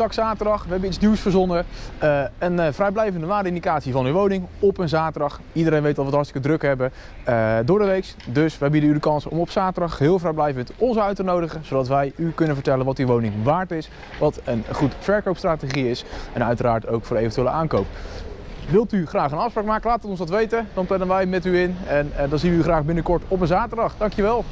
tak zaterdag. We hebben iets nieuws verzonnen. Uh, een eh, vrijblijvende waardeindicatie van uw woning op een zaterdag. Iedereen weet dat we het hartstikke druk hebben uh, door de week. Dus wij bieden u de kans om op zaterdag heel vrijblijvend ons uit te nodigen. Zodat wij u kunnen vertellen wat uw woning waard is. Wat een goed verkoopstrategie is. En uiteraard ook voor eventuele aankoop. Wilt u graag een afspraak maken? Laat het ons dat weten. Dan plannen wij met u in. En dan zien we u graag binnenkort op een zaterdag. Dankjewel.